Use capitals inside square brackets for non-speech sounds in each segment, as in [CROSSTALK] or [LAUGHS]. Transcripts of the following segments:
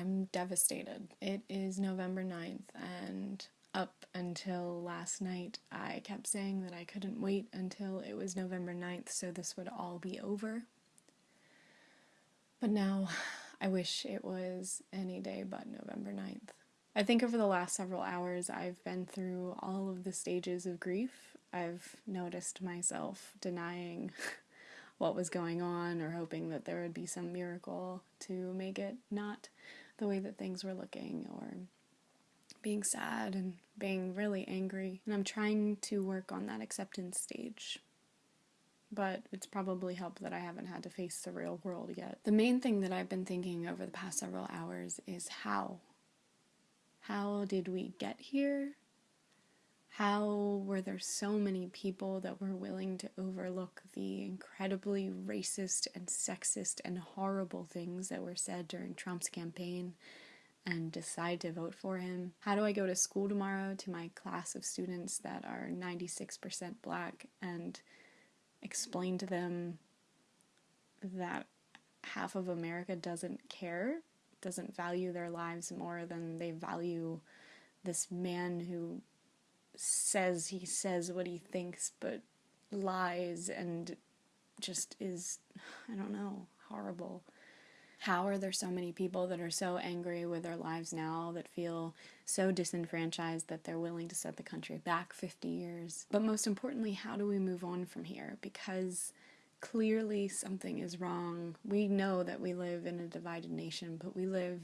I'm devastated. It is November 9th, and up until last night, I kept saying that I couldn't wait until it was November 9th so this would all be over. But now, I wish it was any day but November 9th. I think over the last several hours, I've been through all of the stages of grief. I've noticed myself denying [LAUGHS] what was going on or hoping that there would be some miracle to make it not the way that things were looking or being sad and being really angry. And I'm trying to work on that acceptance stage. But it's probably helped that I haven't had to face the real world yet. The main thing that I've been thinking over the past several hours is how. How did we get here? How were there so many people that were willing to overlook the incredibly racist and sexist and horrible things that were said during Trump's campaign and decide to vote for him? How do I go to school tomorrow to my class of students that are 96% black and explain to them that half of America doesn't care, doesn't value their lives more than they value this man who says he says what he thinks but lies and just is, I don't know, horrible. How are there so many people that are so angry with their lives now that feel so disenfranchised that they're willing to set the country back 50 years? But most importantly, how do we move on from here? Because clearly something is wrong. We know that we live in a divided nation, but we live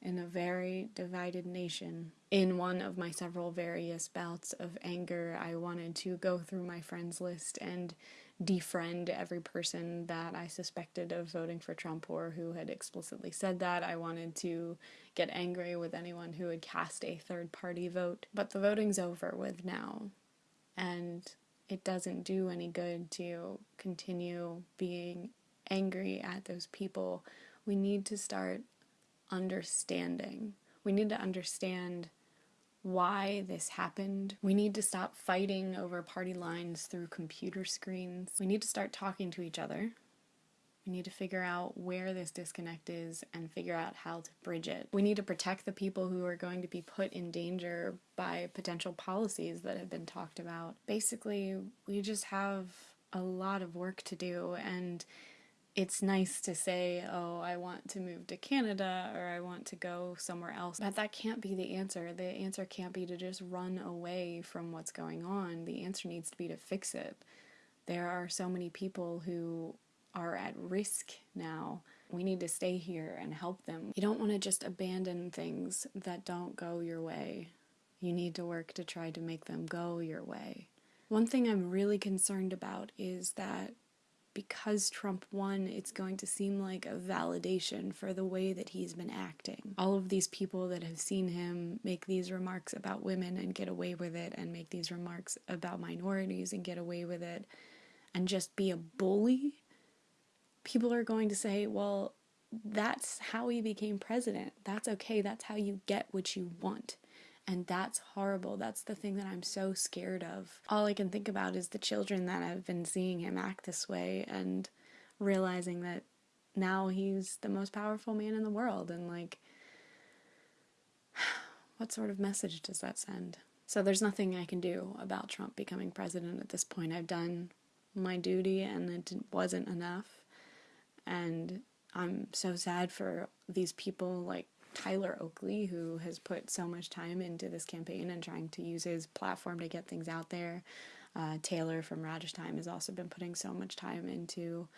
in a very divided nation. In one of my several various bouts of anger, I wanted to go through my friends list and defriend every person that I suspected of voting for Trump or who had explicitly said that. I wanted to get angry with anyone who had cast a third party vote. But the voting's over with now. And it doesn't do any good to continue being angry at those people. We need to start understanding. We need to understand why this happened. We need to stop fighting over party lines through computer screens. We need to start talking to each other. We need to figure out where this disconnect is and figure out how to bridge it. We need to protect the people who are going to be put in danger by potential policies that have been talked about. Basically, we just have a lot of work to do and it's nice to say, oh, I want to move to Canada or I want to go somewhere else. But that can't be the answer. The answer can't be to just run away from what's going on. The answer needs to be to fix it. There are so many people who are at risk now. We need to stay here and help them. You don't want to just abandon things that don't go your way. You need to work to try to make them go your way. One thing I'm really concerned about is that because Trump won, it's going to seem like a validation for the way that he's been acting. All of these people that have seen him make these remarks about women and get away with it, and make these remarks about minorities and get away with it, and just be a bully, people are going to say, well, that's how he became president. That's okay. That's how you get what you want. And that's horrible. That's the thing that I'm so scared of. All I can think about is the children that have been seeing him act this way and realizing that now he's the most powerful man in the world. And like, [SIGHS] what sort of message does that send? So there's nothing I can do about Trump becoming president at this point. I've done my duty and it wasn't enough. And I'm so sad for these people like Tyler Oakley, who has put so much time into this campaign and trying to use his platform to get things out there. Uh, Taylor from Radish Time has also been putting so much time into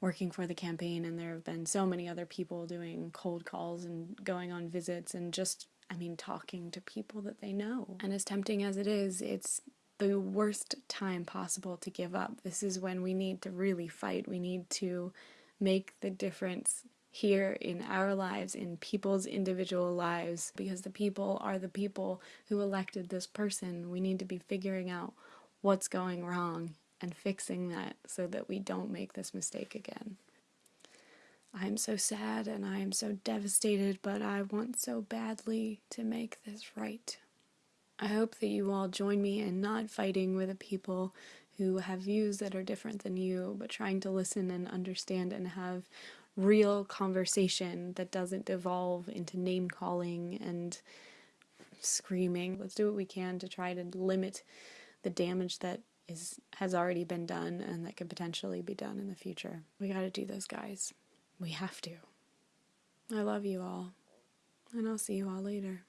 working for the campaign, and there have been so many other people doing cold calls and going on visits and just, I mean, talking to people that they know. And as tempting as it is, it's the worst time possible to give up. This is when we need to really fight. We need to make the difference here in our lives, in people's individual lives, because the people are the people who elected this person. We need to be figuring out what's going wrong and fixing that so that we don't make this mistake again. I'm so sad and I am so devastated, but I want so badly to make this right. I hope that you all join me in not fighting with the people who have views that are different than you, but trying to listen and understand and have real conversation that doesn't devolve into name calling and screaming. Let's do what we can to try to limit the damage that is has already been done and that could potentially be done in the future. We got to do this, guys. We have to. I love you all. And I'll see you all later.